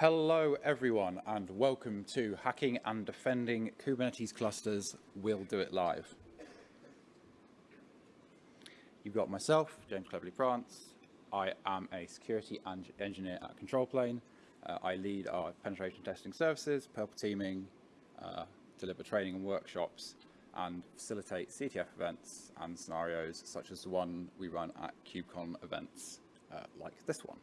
Hello everyone and welcome to Hacking and Defending Kubernetes Clusters We'll Do It Live. You've got myself, James Cleverly France. I am a security engineer at Control Plane. Uh, I lead our penetration testing services, purple teaming, uh, deliver training and workshops, and facilitate CTF events and scenarios such as the one we run at KubeCon events uh, like this one.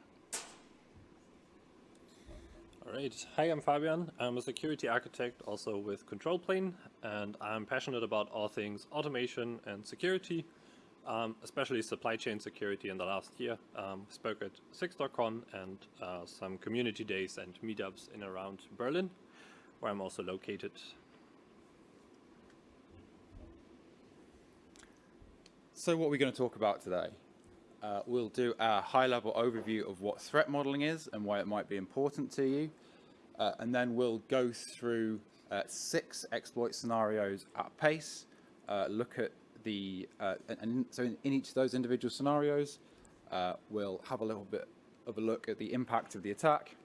All right. Hi, I'm Fabian. I'm a security architect also with Control Plane, and I'm passionate about all things automation and security, um, especially supply chain security in the last year. Um, spoke at SIG.con and uh, some community days and meetups in around Berlin, where I'm also located. So what are we going to talk about today? Uh, we'll do a high-level overview of what threat modeling is and why it might be important to you. Uh, and then we'll go through uh, six exploit scenarios at pace, uh, look at the, uh, and, and, so in, in, each of those individual scenarios, uh, we'll have a little bit of a look at the impact of the attack.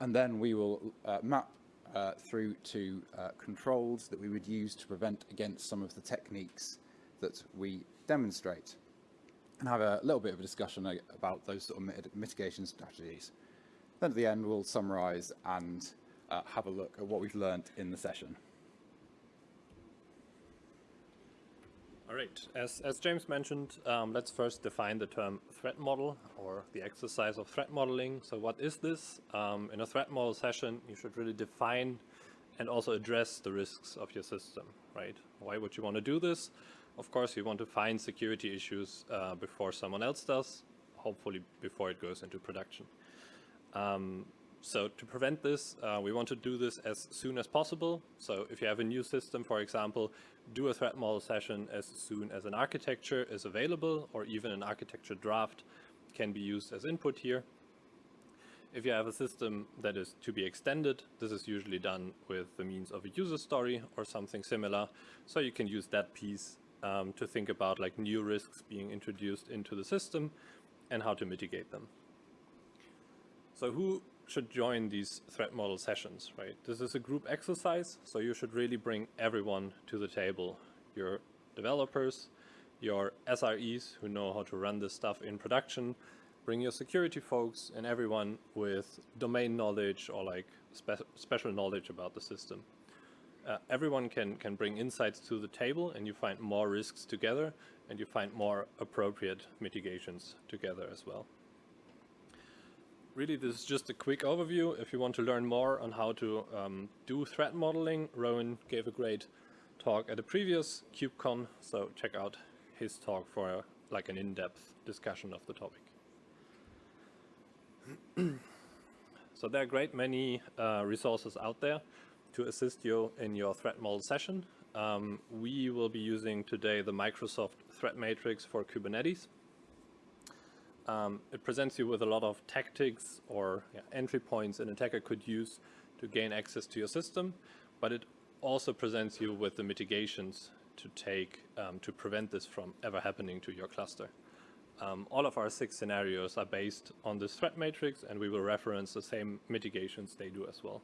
and then we will map through to controls that we would use to prevent against some of the techniques that we demonstrate and have a little bit of a discussion about those sort of mitigation strategies. Then at the end, we'll summarize and uh, have a look at what we've learned in the session. All right, as, as James mentioned, um, let's first define the term threat model or the exercise of threat modeling. So what is this? Um, in a threat model session, you should really define and also address the risks of your system, right? Why would you want to do this? Of course, you want to find security issues uh, before someone else does, hopefully before it goes into production. Um, so to prevent this, uh, we want to do this as soon as possible. So if you have a new system, for example, do a threat model session as soon as an architecture is available or even an architecture draft can be used as input here. If you have a system that is to be extended, this is usually done with the means of a user story or something similar. So you can use that piece um, to think about like new risks being introduced into the system and how to mitigate them. So who should join these threat model sessions, right? This is a group exercise, so you should really bring everyone to the table. Your developers, your SREs who know how to run this stuff in production, bring your security folks and everyone with domain knowledge or like spe special knowledge about the system uh, everyone can, can bring insights to the table and you find more risks together and you find more appropriate mitigations together as well. Really, this is just a quick overview. If you want to learn more on how to um, do threat modeling, Rowan gave a great talk at a previous KubeCon, so check out his talk for a, like an in-depth discussion of the topic. so there are great many uh, resources out there to assist you in your threat model session. Um, we will be using today the Microsoft Threat Matrix for Kubernetes. Um, it presents you with a lot of tactics or yeah, entry points an attacker could use to gain access to your system, but it also presents you with the mitigations to take um, to prevent this from ever happening to your cluster. Um, all of our six scenarios are based on this threat matrix and we will reference the same mitigations they do as well.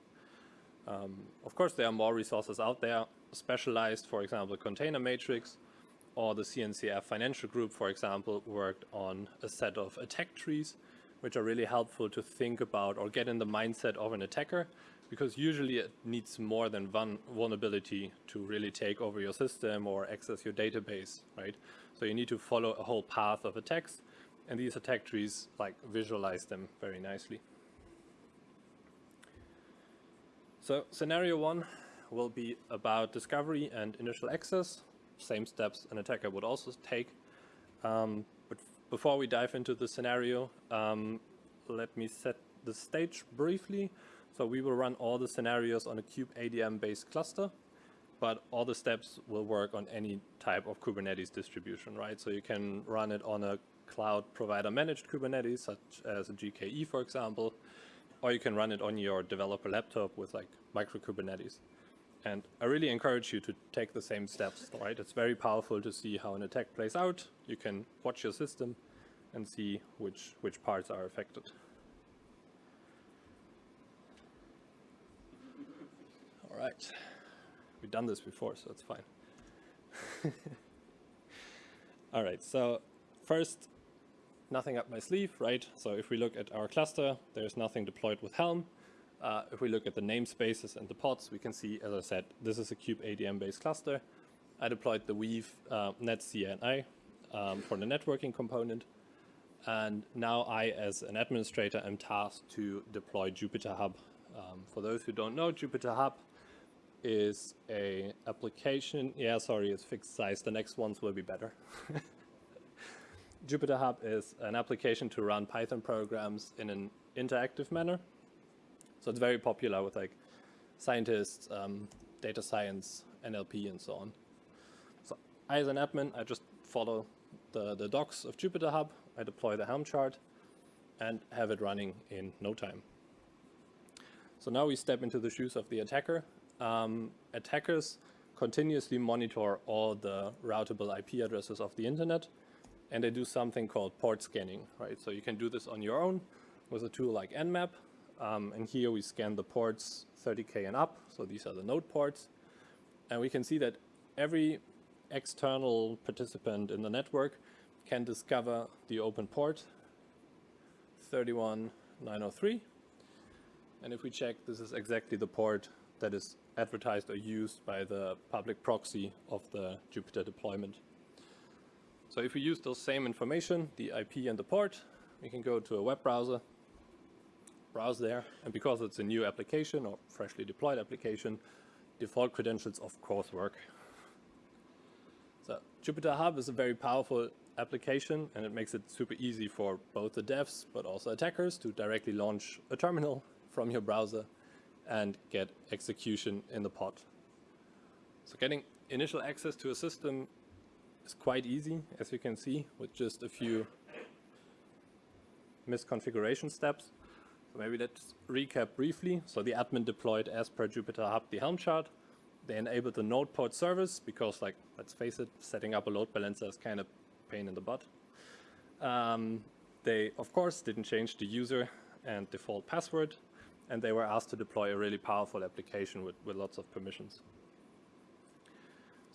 Um, of course, there are more resources out there, specialized, for example, Container Matrix, or the CNCF Financial Group, for example, worked on a set of attack trees, which are really helpful to think about or get in the mindset of an attacker, because usually it needs more than one vulnerability to really take over your system or access your database, right? So you need to follow a whole path of attacks, and these attack trees like visualize them very nicely. So scenario one will be about discovery and initial access, same steps an attacker would also take. Um, but before we dive into the scenario, um, let me set the stage briefly. So we will run all the scenarios on a kubeadm based cluster, but all the steps will work on any type of Kubernetes distribution, right? So you can run it on a cloud provider managed Kubernetes, such as a GKE, for example, or you can run it on your developer laptop with like micro Kubernetes. And I really encourage you to take the same steps, right? It's very powerful to see how an attack plays out. You can watch your system and see which, which parts are affected. All right, we've done this before, so it's fine. All right, so first, nothing up my sleeve, right? So if we look at our cluster, there's nothing deployed with Helm. Uh, if we look at the namespaces and the pods, we can see, as I said, this is a kube ADM-based cluster. I deployed the Weave uh, NetCNI um, for the networking component. And now I, as an administrator, am tasked to deploy Jupyter Hub. Um, for those who don't know, Jupyter Hub is a application. Yeah, sorry, it's fixed size. The next ones will be better. Jupyter Hub is an application to run Python programs in an interactive manner. So it's very popular with like scientists, um, data science, NLP, and so on. So I, as an admin, I just follow the, the docs of Jupyter Hub. I deploy the Helm chart and have it running in no time. So now we step into the shoes of the attacker. Um, attackers continuously monitor all the routable IP addresses of the internet and they do something called port scanning, right? So you can do this on your own with a tool like Nmap. Um, and here we scan the ports 30K and up. So these are the node ports. And we can see that every external participant in the network can discover the open port 31903. And if we check, this is exactly the port that is advertised or used by the public proxy of the Jupyter deployment. So if we use those same information, the IP and the port, we can go to a web browser, browse there, and because it's a new application or freshly deployed application, default credentials of course work. So Jupyter Hub is a very powerful application and it makes it super easy for both the devs but also attackers to directly launch a terminal from your browser and get execution in the pod. So getting initial access to a system is quite easy, as you can see, with just a few misconfiguration steps. So maybe let's recap briefly. So the admin deployed as per Jupyter Hub the Helm chart. They enabled the node port service because, like, let's face it, setting up a load balancer is kind of pain in the butt. Um, they, of course, didn't change the user and default password, and they were asked to deploy a really powerful application with, with lots of permissions.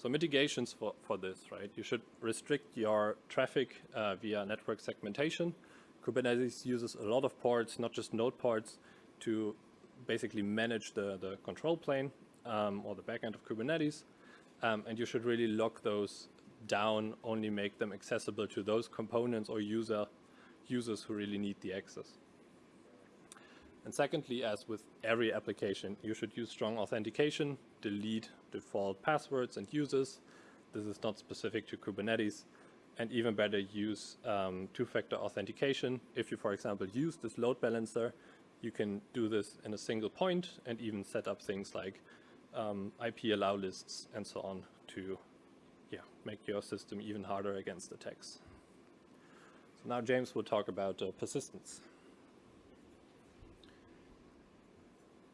So mitigations for, for this, right? You should restrict your traffic uh, via network segmentation. Kubernetes uses a lot of ports, not just node ports, to basically manage the, the control plane um, or the backend of Kubernetes. Um, and you should really lock those down, only make them accessible to those components or user users who really need the access. And secondly, as with every application, you should use strong authentication, delete default passwords and users. This is not specific to Kubernetes. And even better, use um, two-factor authentication. If you, for example, use this load balancer, you can do this in a single point and even set up things like um, IP allow lists and so on to yeah, make your system even harder against attacks. So now James will talk about uh, persistence.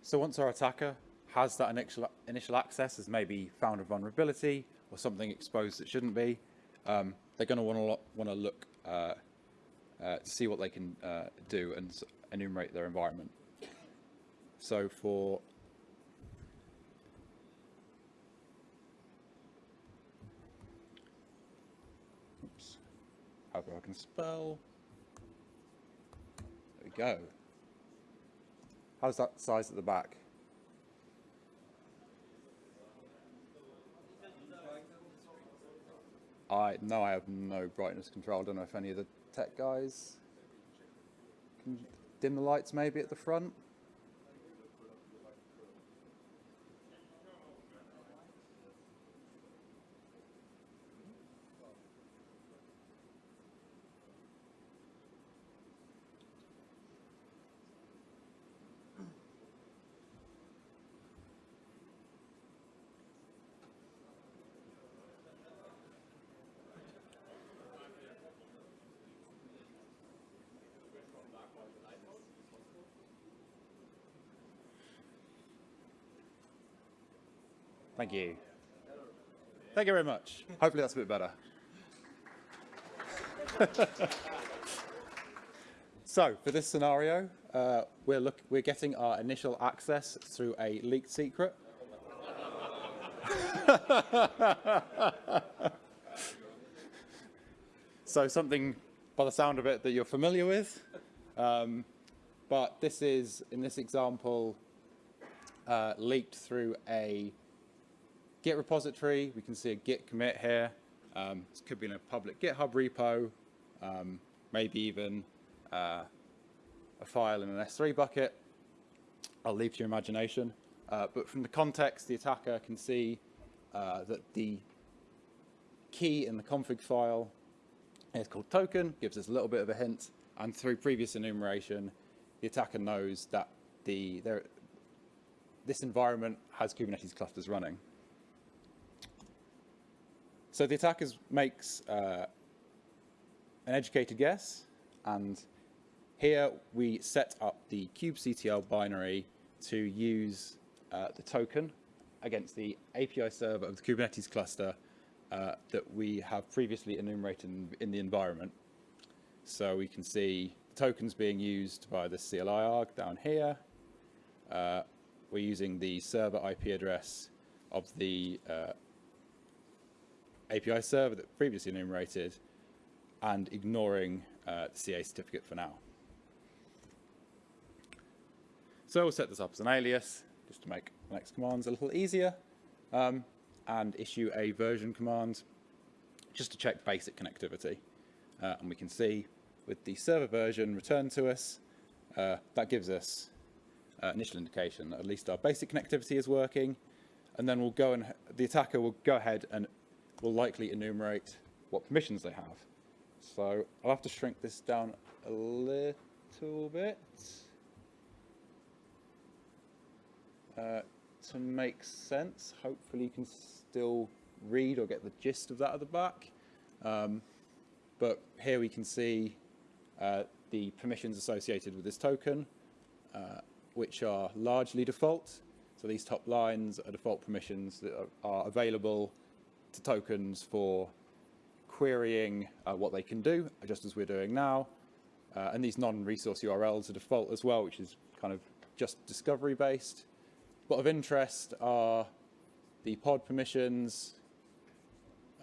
So once our attacker has that initial, initial access, has maybe found a vulnerability or something exposed that shouldn't be, um, they're going to want to want to look uh, uh, to see what they can uh, do and enumerate their environment. So for oops, however I can spell. There we go. How's that size at the back? I no, I have no brightness control. I don't know if any of the tech guys can dim the lights maybe at the front. Thank you. Thank you very much. Hopefully that's a bit better. So for this scenario, uh, we're look we're getting our initial access through a leaked secret. so something, by the sound of it, that you're familiar with. Um, but this is, in this example, uh, leaked through a Git repository. We can see a Git commit here. Um, this could be in a public GitHub repo, um, maybe even uh, a file in an S3 bucket. I'll leave to your imagination. Uh, but from the context, the attacker can see uh, that the key in the config file is called token, gives us a little bit of a hint, and through previous enumeration, the attacker knows that the there, this environment has Kubernetes clusters running. So the attacker makes uh, an educated guess, and here we set up the kubectl binary to use uh, the token against the API server of the Kubernetes cluster uh, that we have previously enumerated in, in, the environment. So we can see the tokens being used by the CLI arg down here. Uh, we're using the server IP address of the uh, API server that previously enumerated and ignoring uh, the CA certificate for now. So we'll set this up as an alias just to make the next commands a little easier um, and issue a version command just to check basic connectivity. Uh, and we can see with the server version returned to us, uh, that gives us uh, initial indication that at least our basic connectivity is working. And then we'll go and the attacker will go ahead and will likely enumerate what permissions they have. So I'll have to shrink this down a little bit. Uh, to make sense. Hopefully you can still read or get the gist of that at the back. Um, but here we can see uh, the permissions associated with this token, uh, which are largely default. So these top lines are default permissions that are, are available to tokens for querying uh, what they can do, just as we're doing now. Uh, and these non-resource URLs are default as well, which is kind of just discovery based. But of interest are the pod permissions,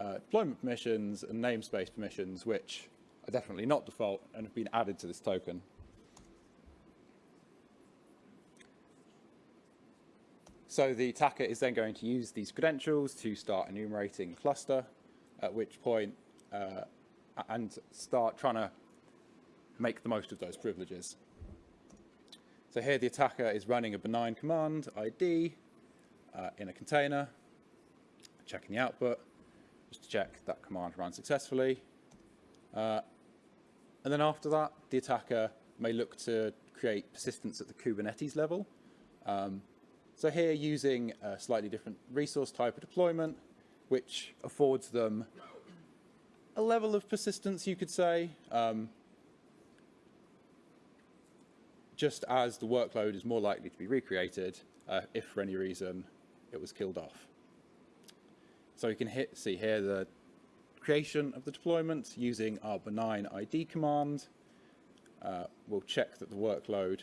uh, deployment permissions, and namespace permissions, which are definitely not default and have been added to this token. So the attacker is then going to use these credentials to start enumerating cluster, at which point, uh, and start trying to make the most of those privileges. So here the attacker is running a benign command, ID, uh, in a container, checking the output, just to check that command ran successfully. Uh, and then after that, the attacker may look to create persistence at the Kubernetes level. Um, so here using a slightly different resource type of deployment, which affords them a level of persistence, you could say, um, just as the workload is more likely to be recreated uh, if for any reason it was killed off. So you can hit, see here the creation of the deployment using our benign ID command. Uh, we'll check that the workload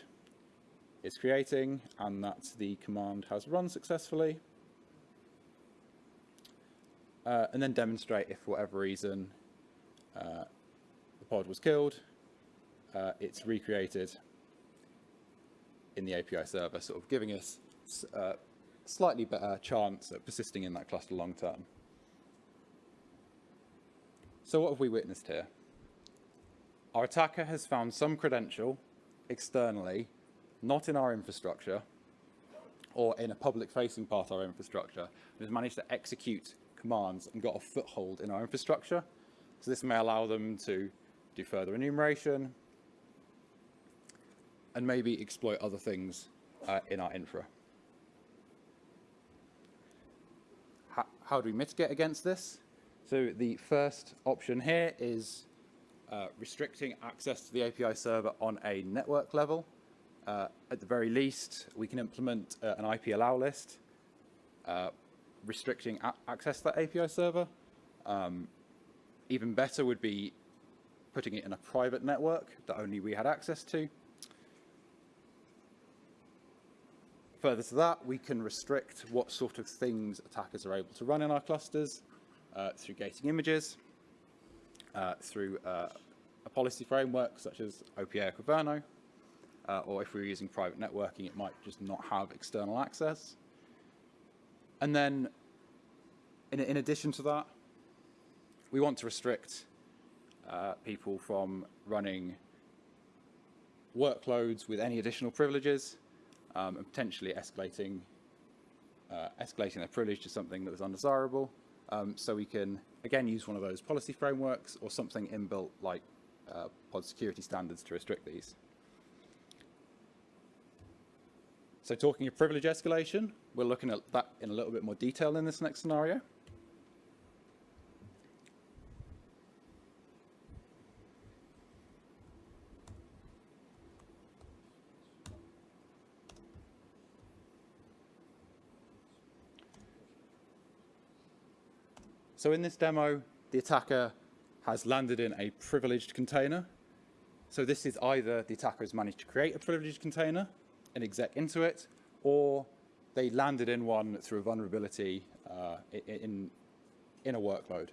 is creating and that the command has run successfully. Uh, and then demonstrate if for whatever reason uh, the pod was killed, uh, it's recreated in the API server, sort of giving us a uh, slightly better chance at persisting in that cluster long term. So what have we witnessed here? Our attacker has found some credential externally, not in our infrastructure, or in a public-facing part of our infrastructure, has managed to execute commands and got a foothold in our infrastructure. So this may allow them to do further enumeration, and maybe exploit other things uh, in our infra. How, how, do we mitigate against this? So the first option here is uh, restricting access to the API server on a network level. Uh, at the very least, we can implement uh, an IP allow list, uh, restricting access to that API server. Um, even better would be putting it in a private network that only we had access to. Further to that, we can restrict what sort of things attackers are able to run in our clusters uh, through gating images, uh, through uh, a policy framework such as OPA or uh, or if we we're using private networking, it might just not have external access. And then, in, in addition to that, we want to restrict uh, people from running workloads with any additional privileges um, and potentially escalating uh, escalating their privilege to something that was undesirable. Um, so we can, again, use one of those policy frameworks or something inbuilt like uh, pod security standards to restrict these. So talking of privilege escalation, we're looking at that in a little bit more detail in this next scenario. So in this demo, the attacker has landed in a privileged container. So this is either the attacker has managed to create a privileged container and exec into it, or they landed in one through a vulnerability uh, in, in a workload.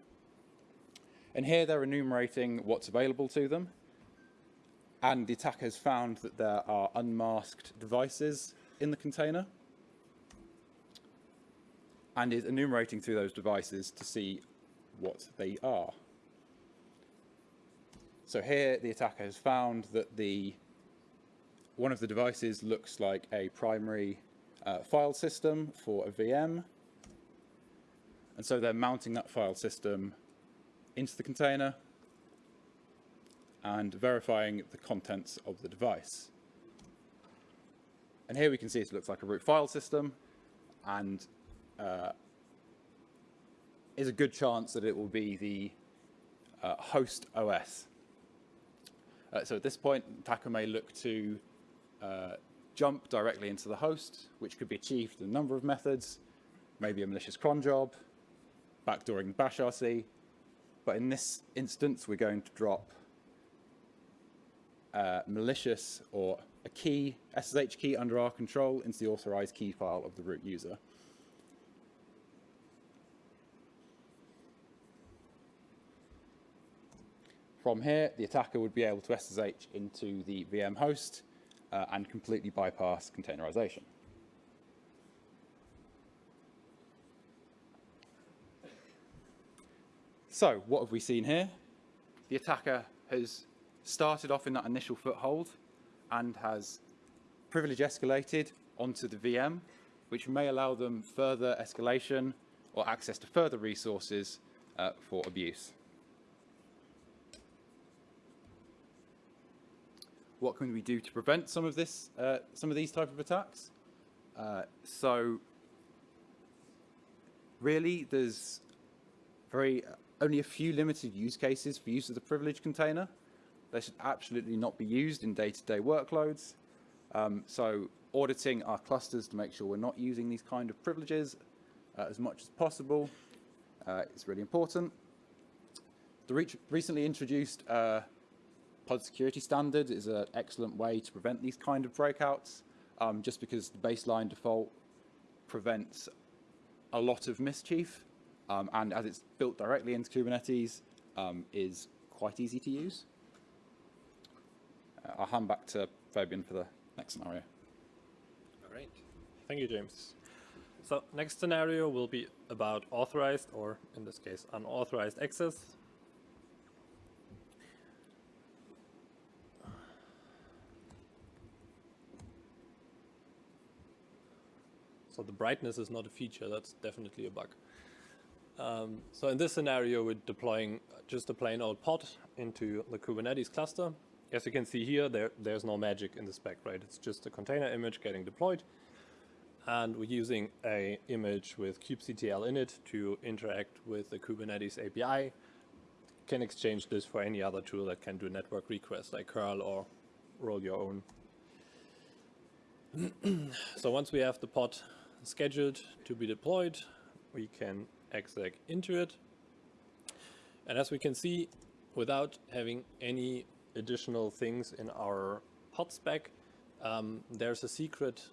And here they're enumerating what's available to them. And the attacker has found that there are unmasked devices in the container and is enumerating through those devices to see what they are. So here the attacker has found that the one of the devices looks like a primary uh, file system for a VM. And so they're mounting that file system into the container and verifying the contents of the device. And here we can see it looks like a root file system and uh, is a good chance that it will be the uh, host OS. Uh, so at this point, attacker may look to uh, jump directly into the host, which could be achieved in a number of methods, maybe a malicious cron job, backdooring bashrc, but in this instance, we're going to drop uh, malicious or a key, SSH key under our control into the authorized key file of the root user. From here, the attacker would be able to SSH into the VM host uh, and completely bypass containerization. So what have we seen here? The attacker has started off in that initial foothold and has privilege escalated onto the VM, which may allow them further escalation or access to further resources uh, for abuse. What can we do to prevent some of this, uh, some of these type of attacks? Uh, so really there's very only a few limited use cases for use of the privilege container. They should absolutely not be used in day-to-day -day workloads. Um, so auditing our clusters to make sure we're not using these kind of privileges uh, as much as possible uh, is really important. The re recently introduced uh, pod security standard is an excellent way to prevent these kind of breakouts, um, just because the baseline default prevents a lot of mischief, um, and as it's built directly into Kubernetes, um, is quite easy to use. Uh, I'll hand back to Fabian for the next scenario. All right. Thank you, James. So next scenario will be about authorized, or in this case, unauthorized access So the brightness is not a feature, that's definitely a bug. Um, so in this scenario, we're deploying just a plain old pod into the Kubernetes cluster. As you can see here, there, there's no magic in the spec, right? It's just a container image getting deployed. And we're using a image with kubectl in it to interact with the Kubernetes API. Can exchange this for any other tool that can do network requests like curl or roll your own. so once we have the pod scheduled to be deployed. We can exec into it. And as we can see, without having any additional things in our pod spec, um, there's a secret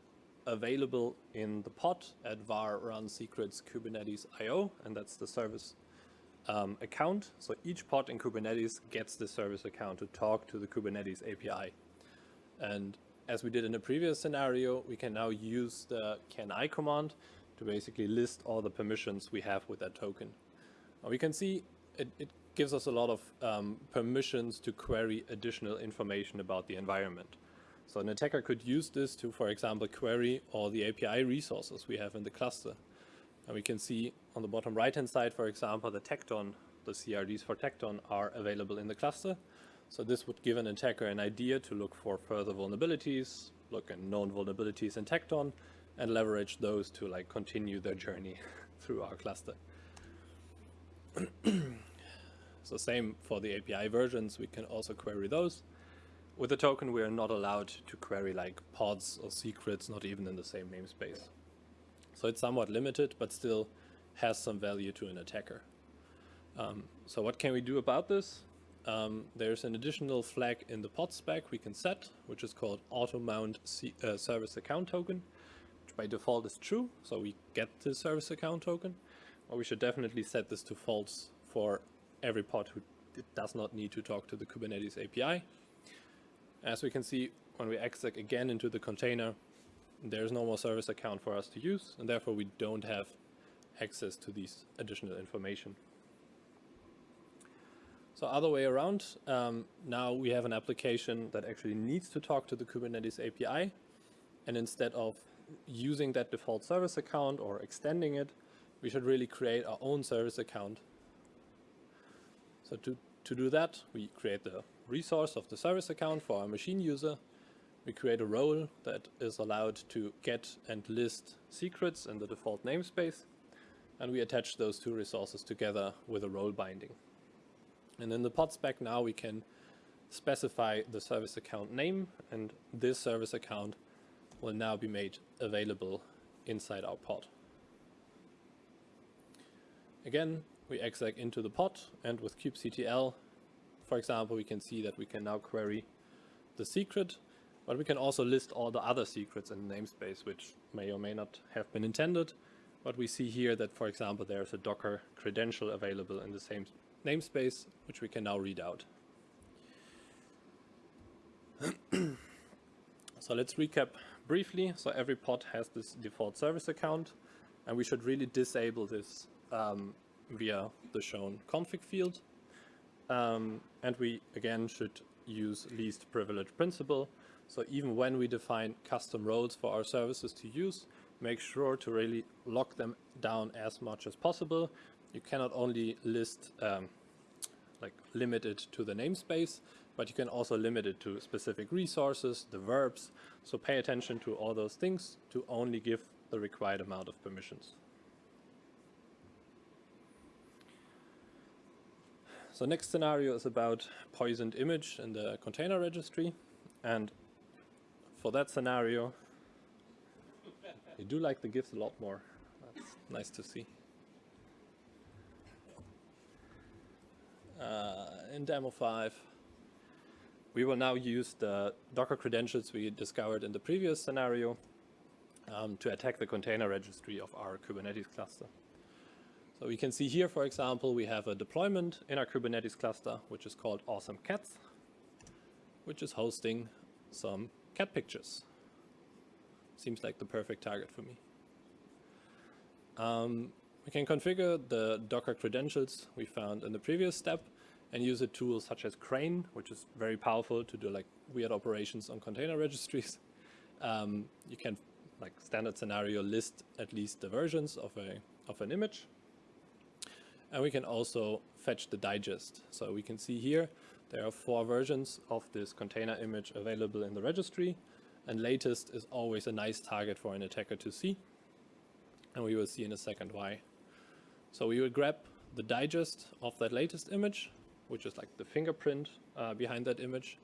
available in the pod at var run secrets kubernetes io, and that's the service um, account. So each pod in Kubernetes gets the service account to talk to the Kubernetes API. And as we did in the previous scenario, we can now use the can I command to basically list all the permissions we have with that token. We can see it, it gives us a lot of um, permissions to query additional information about the environment. So an attacker could use this to, for example, query all the API resources we have in the cluster. And we can see on the bottom right-hand side, for example, the Tecton, the CRDs for Tecton are available in the cluster. So this would give an attacker an idea to look for further vulnerabilities, look at known vulnerabilities in Tecton, and leverage those to like continue their journey through our cluster. so same for the API versions, we can also query those. With the token, we are not allowed to query like pods or secrets, not even in the same namespace. So it's somewhat limited, but still has some value to an attacker. Um, so what can we do about this? Um, there's an additional flag in the pod spec we can set, which is called auto mount C uh, service account token, which by default is true. So we get the service account token, or we should definitely set this to false for every pod who does not need to talk to the Kubernetes API. As we can see, when we exec again into the container, there's no more service account for us to use, and therefore we don't have access to these additional information. So other way around, um, now we have an application that actually needs to talk to the Kubernetes API, and instead of using that default service account or extending it, we should really create our own service account. So to, to do that, we create the resource of the service account for our machine user, we create a role that is allowed to get and list secrets in the default namespace, and we attach those two resources together with a role binding. And in the pod spec now we can specify the service account name, and this service account will now be made available inside our pod. Again, we exec into the pod, and with kubectl, for example, we can see that we can now query the secret but we can also list all the other secrets in the namespace, which may or may not have been intended. But we see here that, for example, there's a Docker credential available in the same namespace, which we can now read out. so let's recap briefly. So every pod has this default service account, and we should really disable this um, via the shown config field. Um, and we, again, should use least privilege principle so even when we define custom roles for our services to use, make sure to really lock them down as much as possible. You cannot only list, um, like limit it to the namespace, but you can also limit it to specific resources, the verbs. So pay attention to all those things to only give the required amount of permissions. So next scenario is about poisoned image in the container registry. And for that scenario, you do like the GIFs a lot more. That's nice to see. Uh, in demo 5, we will now use the Docker credentials we discovered in the previous scenario um, to attack the container registry of our Kubernetes cluster. So we can see here, for example, we have a deployment in our Kubernetes cluster, which is called Awesome Cats, which is hosting some cat pictures. Seems like the perfect target for me. Um, we can configure the Docker credentials we found in the previous step and use a tool such as Crane, which is very powerful to do like weird operations on container registries. Um, you can, like standard scenario, list at least the versions of a of an image. And we can also fetch the digest. So we can see here there are four versions of this container image available in the registry, and latest is always a nice target for an attacker to see. And we will see in a second why. So we will grab the digest of that latest image, which is like the fingerprint uh, behind that image.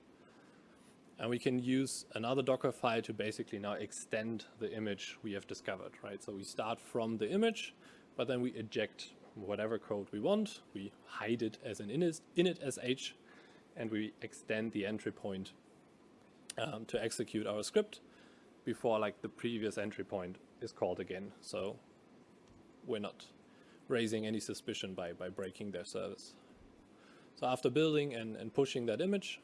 And we can use another Docker file to basically now extend the image we have discovered, right? So we start from the image, but then we eject whatever code we want. We hide it as an init, sh, and we extend the entry point um, to execute our script before like the previous entry point is called again. So we're not raising any suspicion by, by breaking their service. So after building and, and pushing that image,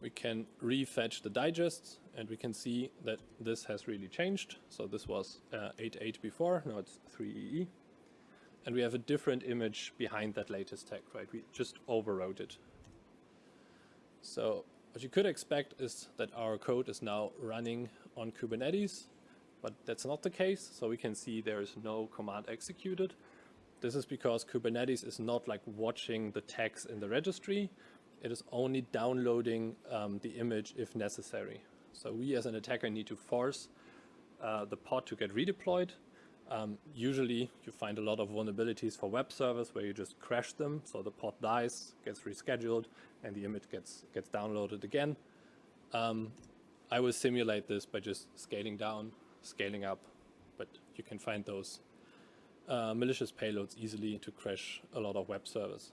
we can refetch the digest and we can see that this has really changed. So this was 8.8 uh, before, now it's 3EE. And we have a different image behind that latest tag, right? We just overwrote it. So what you could expect is that our code is now running on Kubernetes, but that's not the case. So we can see there is no command executed. This is because Kubernetes is not like watching the tags in the registry. It is only downloading um, the image if necessary. So we as an attacker need to force uh, the pod to get redeployed um, usually you find a lot of vulnerabilities for web servers where you just crash them, so the pod dies, gets rescheduled, and the image gets, gets downloaded again. Um, I will simulate this by just scaling down, scaling up, but you can find those uh, malicious payloads easily to crash a lot of web servers.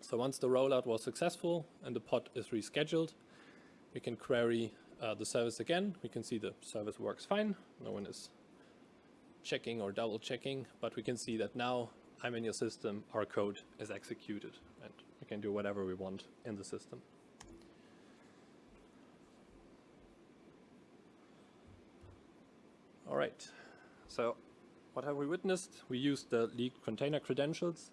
So once the rollout was successful and the pod is rescheduled, we can query uh, the service again. We can see the service works fine. No one is checking or double checking, but we can see that now I'm in your system, our code is executed, and we can do whatever we want in the system. All right, so what have we witnessed? We used the leaked container credentials,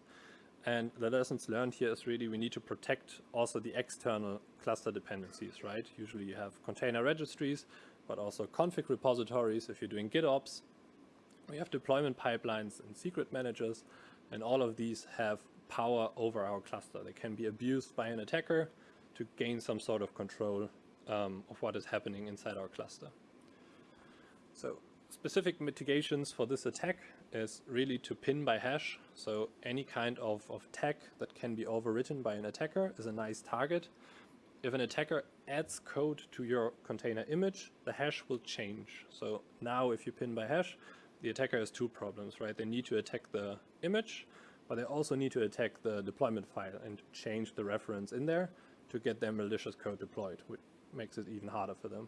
and the lessons learned here is really we need to protect also the external cluster dependencies, right? Usually you have container registries, but also config repositories if you're doing GitOps, we have deployment pipelines and secret managers, and all of these have power over our cluster. They can be abused by an attacker to gain some sort of control um, of what is happening inside our cluster. So specific mitigations for this attack is really to pin by hash. So any kind of, of tag that can be overwritten by an attacker is a nice target. If an attacker adds code to your container image, the hash will change. So now if you pin by hash, the attacker has two problems, right? They need to attack the image, but they also need to attack the deployment file and change the reference in there to get their malicious code deployed, which makes it even harder for them.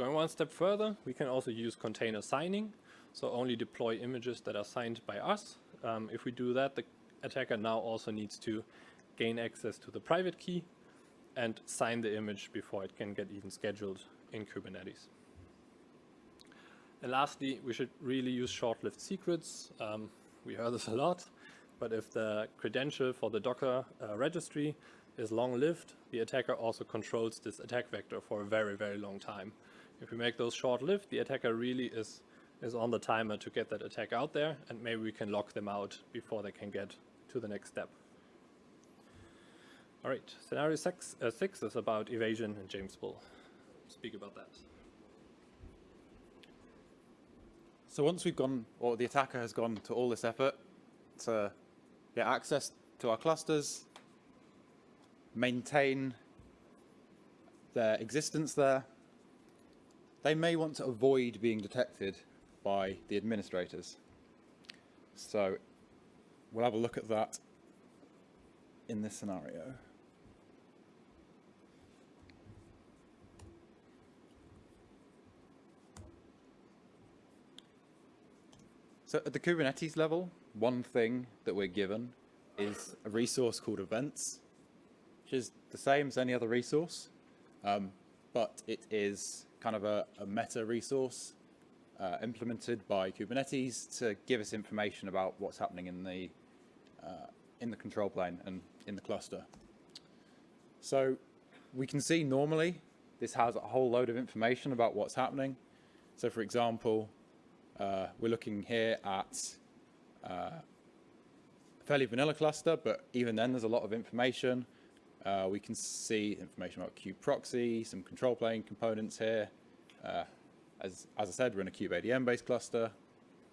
Going one step further, we can also use container signing, so only deploy images that are signed by us. Um, if we do that, the attacker now also needs to gain access to the private key and sign the image before it can get even scheduled in Kubernetes. And lastly, we should really use short-lived secrets. Um, we heard this a lot, but if the credential for the Docker uh, registry is long-lived, the attacker also controls this attack vector for a very, very long time. If we make those short-lived, the attacker really is, is on the timer to get that attack out there, and maybe we can lock them out before they can get to the next step. All right, scenario six, uh, six is about evasion, and James will speak about that. So once we've gone, or the attacker has gone to all this effort to get access to our clusters, maintain their existence there, they may want to avoid being detected by the administrators. So we'll have a look at that in this scenario. So at the Kubernetes level, one thing that we're given is a resource called events, which is the same as any other resource, um, but it is kind of a, a meta resource uh, implemented by Kubernetes to give us information about what's happening in the uh, in the control plane and in the cluster. So we can see normally this has a whole load of information about what's happening. So for example, uh, we're looking here at uh, fairly vanilla cluster, but even then there's a lot of information. Uh, we can see information about kubeproxy, some control plane components here. Uh, as, as I said, we're in a kubeadm based cluster.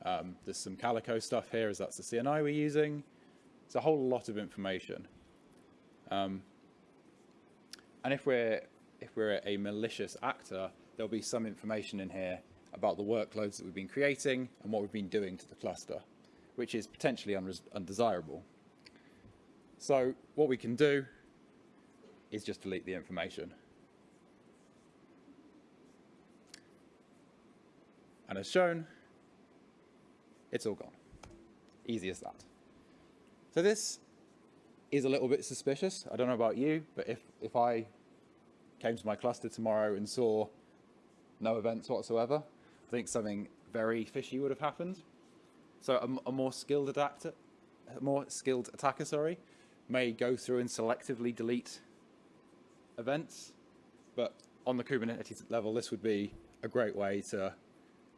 Um, there's some Calico stuff here as that's the CNI we're using. It's a whole lot of information. Um, and if we're, if we're a malicious actor, there'll be some information in here about the workloads that we've been creating and what we've been doing to the cluster, which is potentially undesirable. So what we can do is just delete the information. And as shown, it's all gone. Easy as that. So this is a little bit suspicious. I don't know about you, but if, if I came to my cluster tomorrow and saw no events whatsoever, I think something very fishy would have happened. So a, a more skilled adapter, a more skilled attacker, sorry, may go through and selectively delete events, but on the Kubernetes level, this would be a great way to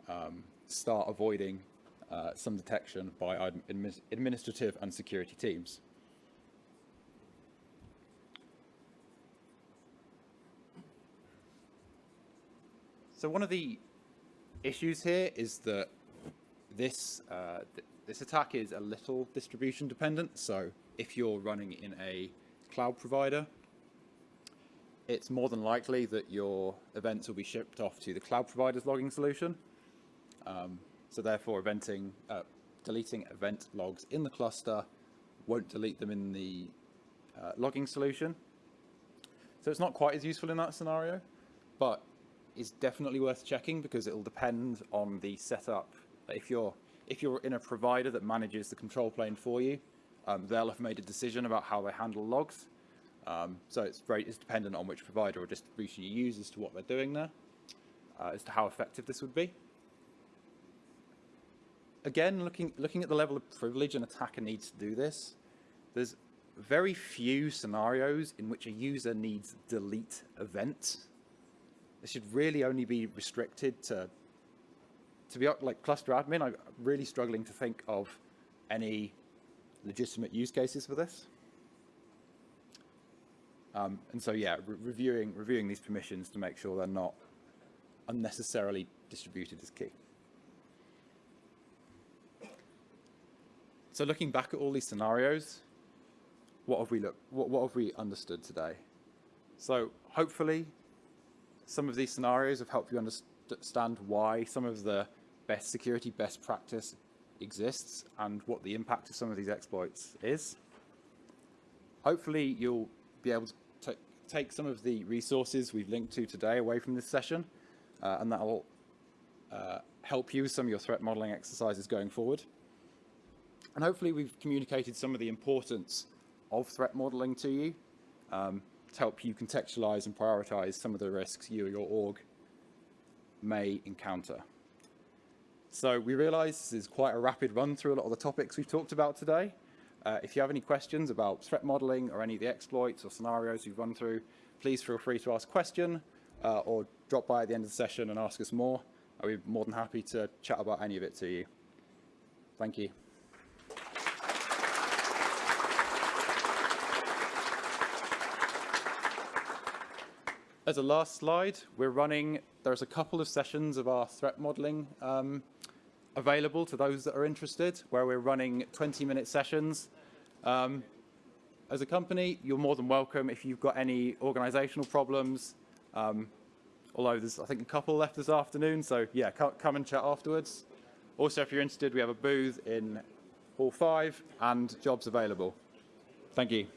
um, start avoiding uh, some detection by admi administrative and security teams. So one of the issues here is that this uh, th this attack is a little distribution dependent. So if you're running in a cloud provider, it's more than likely that your events will be shipped off to the cloud provider's logging solution. Um, so therefore, eventing, uh, deleting event logs in the cluster won't delete them in the uh, logging solution. So it's not quite as useful in that scenario, but is definitely worth checking because it will depend on the setup. If you're if you're in a provider that manages the control plane for you, um, they'll have made a decision about how they handle logs. Um, so it's very it's dependent on which provider or distribution you use as to what they're doing there, uh, as to how effective this would be. Again, looking looking at the level of privilege an attacker needs to do this, there's very few scenarios in which a user needs delete event. This should really only be restricted to to be like cluster admin. I'm really struggling to think of any legitimate use cases for this. Um, and so, yeah, re reviewing, reviewing these permissions to make sure they're not unnecessarily distributed is key. So looking back at all these scenarios, what have we looked, what, what have we understood today? So hopefully some of these scenarios have helped you understand why some of the best security best practice exists and what the impact of some of these exploits is. Hopefully you'll be able to take some of the resources we've linked to today away from this session uh, and that will uh, help you with some of your threat modeling exercises going forward. And hopefully we've communicated some of the importance of threat modeling to you um, to help you contextualize and prioritize some of the risks you or your org may encounter. So we realize this is quite a rapid run through a lot of the topics we've talked about today. Uh, if you have any questions about threat modeling or any of the exploits or scenarios we've run through, please feel free to ask a question uh, or drop by at the end of the session and ask us more. I'll be more than happy to chat about any of it to you. Thank you. As a last slide, we're running, there's a couple of sessions of our threat modeling um, available to those that are interested, where we're running 20-minute sessions. Um, as a company, you're more than welcome if you've got any organizational problems. Um, although there's, I think, a couple left this afternoon, so yeah, come and chat afterwards. Also, if you're interested, we have a booth in Hall 5 and jobs available. Thank you.